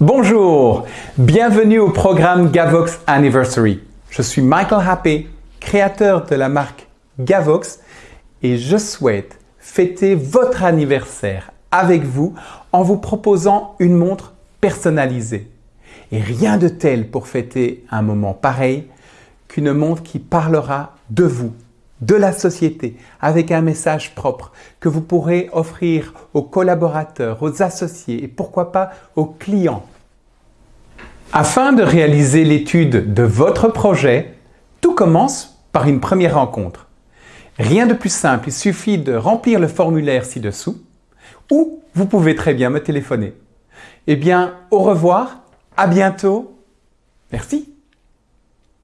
Bonjour, bienvenue au programme Gavox Anniversary. Je suis Michael Happé, créateur de la marque Gavox et je souhaite fêter votre anniversaire avec vous en vous proposant une montre personnalisée. Et rien de tel pour fêter un moment pareil qu'une montre qui parlera de vous, de la société, avec un message propre que vous pourrez offrir aux collaborateurs, aux associés et pourquoi pas aux clients. Afin de réaliser l'étude de votre projet, tout commence par une première rencontre. Rien de plus simple, il suffit de remplir le formulaire ci-dessous ou vous pouvez très bien me téléphoner. Eh bien, au revoir, à bientôt. Merci.